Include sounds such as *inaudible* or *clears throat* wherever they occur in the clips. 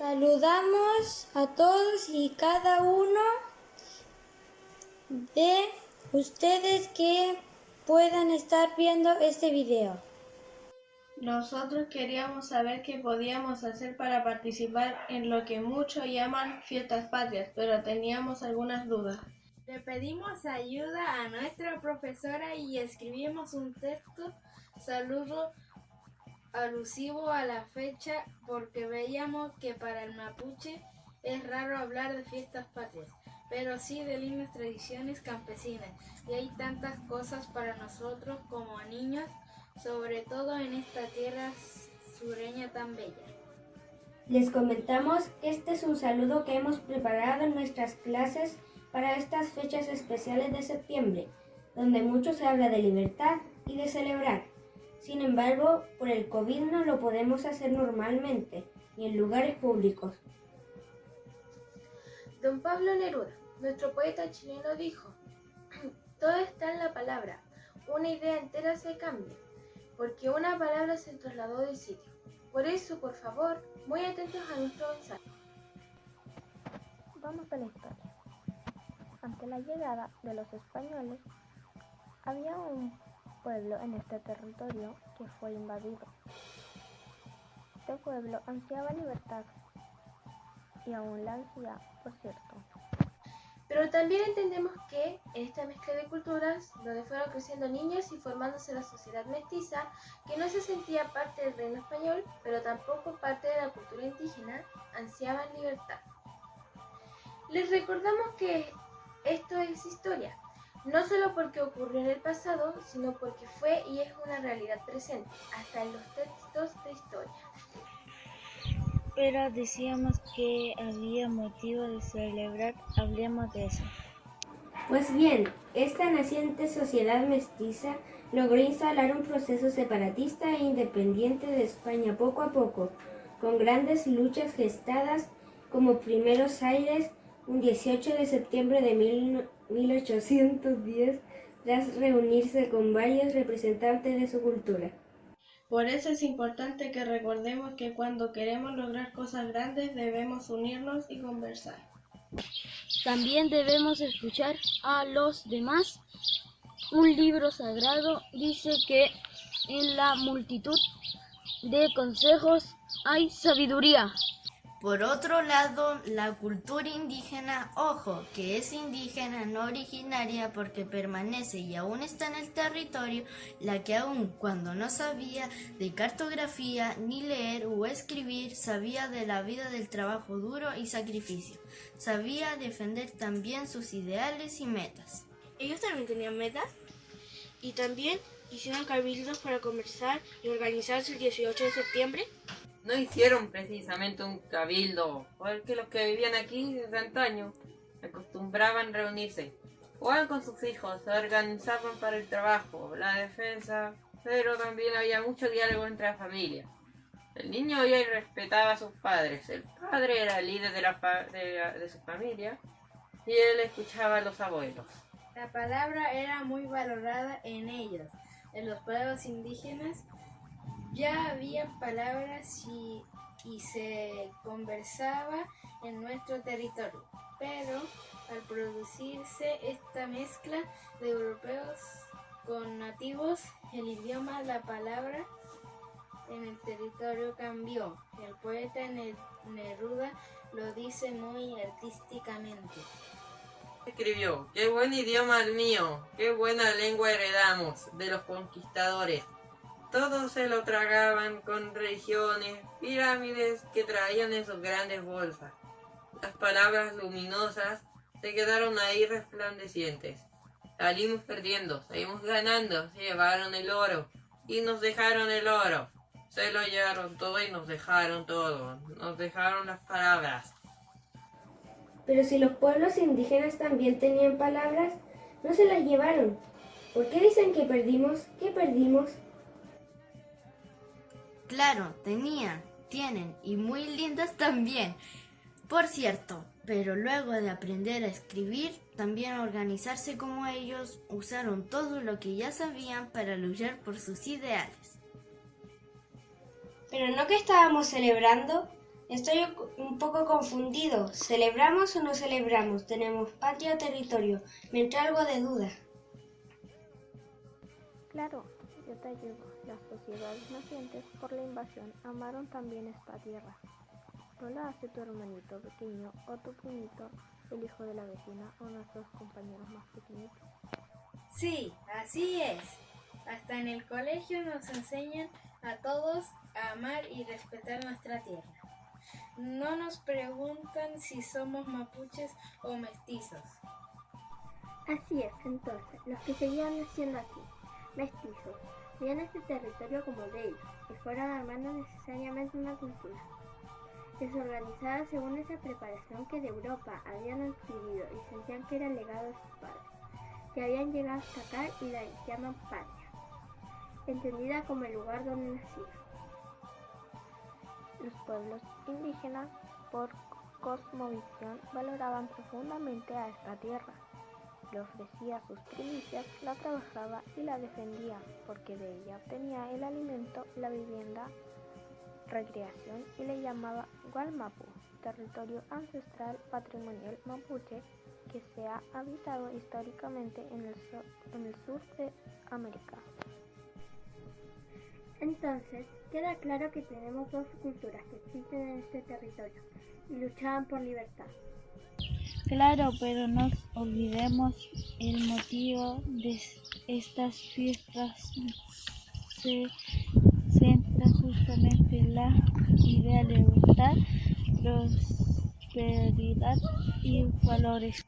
Saludamos a todos y cada uno de ustedes que puedan estar viendo este video. Nosotros queríamos saber qué podíamos hacer para participar en lo que muchos llaman fiestas patrias, pero teníamos algunas dudas. Le pedimos ayuda a nuestra profesora y escribimos un texto saludo alusivo a la fecha porque veíamos que para el mapuche es raro hablar de fiestas patrias, pero sí de lindas tradiciones campesinas y hay tantas cosas para nosotros como niños, sobre todo en esta tierra sureña tan bella. Les comentamos que este es un saludo que hemos preparado en nuestras clases para estas fechas especiales de septiembre, donde mucho se habla de libertad y de celebrar. Sin embargo, por el COVID no lo podemos hacer normalmente, ni en lugares públicos. Don Pablo Neruda, nuestro poeta chileno, dijo, *clears throat* todo está en la palabra, una idea entera se cambia, porque una palabra se trasladó de sitio. Por eso, por favor, muy atentos a nuestro mensaje. Vamos a la historia. Ante la llegada de los españoles, había un pueblo en este territorio que fue invadido. Este pueblo ansiaba libertad y aún la ansía, por cierto. Pero también entendemos que en esta mezcla de culturas, donde fueron creciendo niños y formándose la sociedad mestiza, que no se sentía parte del reino español, pero tampoco parte de la cultura indígena, ansiaban libertad. Les recordamos que esto es historia, no solo porque ocurrió en el pasado, sino porque fue y es una realidad presente, hasta en los textos de historia. Pero decíamos que había motivo de celebrar, hablemos de eso. Pues bien, esta naciente sociedad mestiza logró instalar un proceso separatista e independiente de España poco a poco, con grandes luchas gestadas como primeros aires un 18 de septiembre de 1810 tras reunirse con varios representantes de su cultura. Por eso es importante que recordemos que cuando queremos lograr cosas grandes debemos unirnos y conversar. También debemos escuchar a los demás. Un libro sagrado dice que en la multitud de consejos hay sabiduría. Por otro lado, la cultura indígena, ojo, que es indígena no originaria porque permanece y aún está en el territorio, la que aún cuando no sabía de cartografía, ni leer o escribir, sabía de la vida del trabajo duro y sacrificio, sabía defender también sus ideales y metas. Ellos también tenían metas y también hicieron cabildos para conversar y organizarse el 18 de septiembre no hicieron precisamente un cabildo, porque los que vivían aquí desde antaño acostumbraban reunirse, jugaban con sus hijos, se organizaban para el trabajo, la defensa, pero también había mucho diálogo entre las familias. El niño oía y respetaba a sus padres, el padre era el líder de, la de, de su familia y él escuchaba a los abuelos. La palabra era muy valorada en ellos, en los pueblos indígenas ya había palabras y, se conversaba en nuestro territorio, pero al producirse esta mezcla de europeos con nativos, el idioma, la palabra en el territorio cambió. El poeta Neruda lo dice muy artísticamente. Escribió, qué buen idioma el mío, qué buena lengua heredamos de los conquistadores. Todos se lo tragaban con religiones, pirámides que traían en sus grandes bolsas. Las palabras luminosas se quedaron ahí resplandecientes. Salimos perdiendo, seguimos ganando, se llevaron el oro y nos dejaron el oro. Se lo llevaron todo y nos dejaron todo, nos dejaron las palabras. Pero si los pueblos indígenas también tenían palabras, no se las llevaron. ¿Por qué dicen que perdimos? ¿Qué perdimos? Claro, tenían, tienen y muy lindas también. Por cierto, pero luego de aprender a escribir, también a organizarse como ellos, usaron todo lo que ya sabían para luchar por sus ideales. Pero no que estábamos celebrando, Estoy un poco confundido. ¿Celebramos o no celebramos? ¿Tenemos patria o territorio? Me entra algo de duda. Claro, Las sociedades nacientes por la invasión amaron también esta tierra. No la hace tu hermanito pequeño o tu primito, el hijo de la vecina o nuestros compañeros más pequeñitos. Sí, así es. Hasta en el colegio nos enseñan a todos a amar y respetar nuestra tierra. No nos preguntan si somos mapuches o mestizos. Así es, entonces, los que seguían naciendo aquí, mestizos, veían este territorio como de ellos y fueron armando necesariamente una cultura. Desorganizada según esa preparación que de Europa habían adquirido y sentían que era legado de sus padres, que habían llegado hasta acá y la llaman patria, entendida como el lugar donde nacieron. Los pueblos indígenas, por cosmovisión, valoraban profundamente a esta tierra. Le ofrecía sus primicias, la trabajaba y la defendía, porque de ella obtenía el alimento, la vivienda, recreación y le llamaba Gualmapu, territorio ancestral patrimonial mapuche que se ha habitado históricamente en el, sur, en el sur de América. Entonces, queda claro que tenemos dos culturas que existen en este territorio y luchaban por libertad. Claro, pero no olvidemos el motivo de estas fiestas. Se centra justamente en la idea de libertad, prosperidad y valores.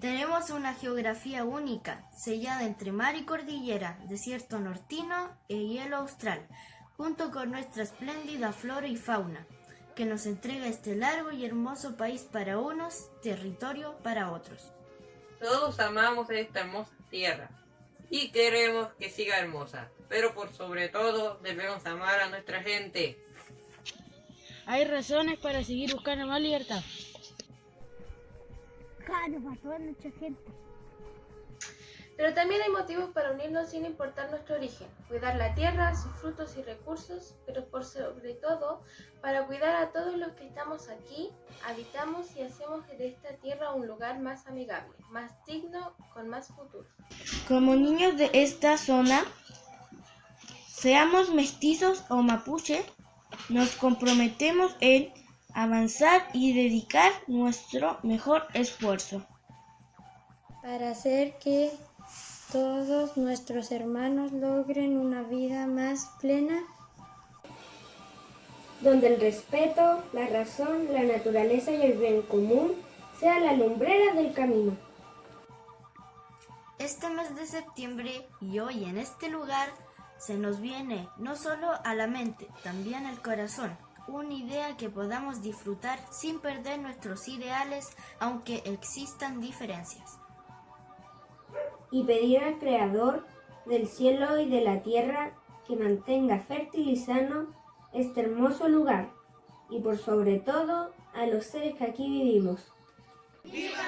Tenemos una geografía única, sellada entre mar y cordillera, desierto nortino e hielo austral, junto con nuestra espléndida flora y fauna, que nos entrega este largo y hermoso país para unos, territorio para otros. Todos amamos esta hermosa tierra y queremos que siga hermosa, pero por sobre todo debemos amar a nuestra gente. Hay razones para seguir buscando más libertad. Claro, para toda nuestra gente. Pero también hay motivos para unirnos sin importar nuestro origen, cuidar la tierra, sus frutos y recursos, pero por sobre todo para cuidar a todos los que estamos aquí, habitamos y hacemos de esta tierra un lugar más amigable, más digno, con más futuro. Como niños de esta zona, seamos mestizos o mapuche, nos comprometemos en avanzar y dedicar nuestro mejor esfuerzo. Para hacer que todos nuestros hermanos logren una vida más plena. Donde el respeto, la razón, la naturaleza y el bien común sea la lumbrera del camino. Este mes de septiembre y hoy en este lugar se nos viene no solo a la mente, también al corazón una idea que podamos disfrutar sin perder nuestros ideales aunque existan diferencias. Y pedir al Creador del cielo y de la tierra que mantenga fértil y sano este hermoso lugar y por sobre todo a los seres que aquí vivimos. ¡Viva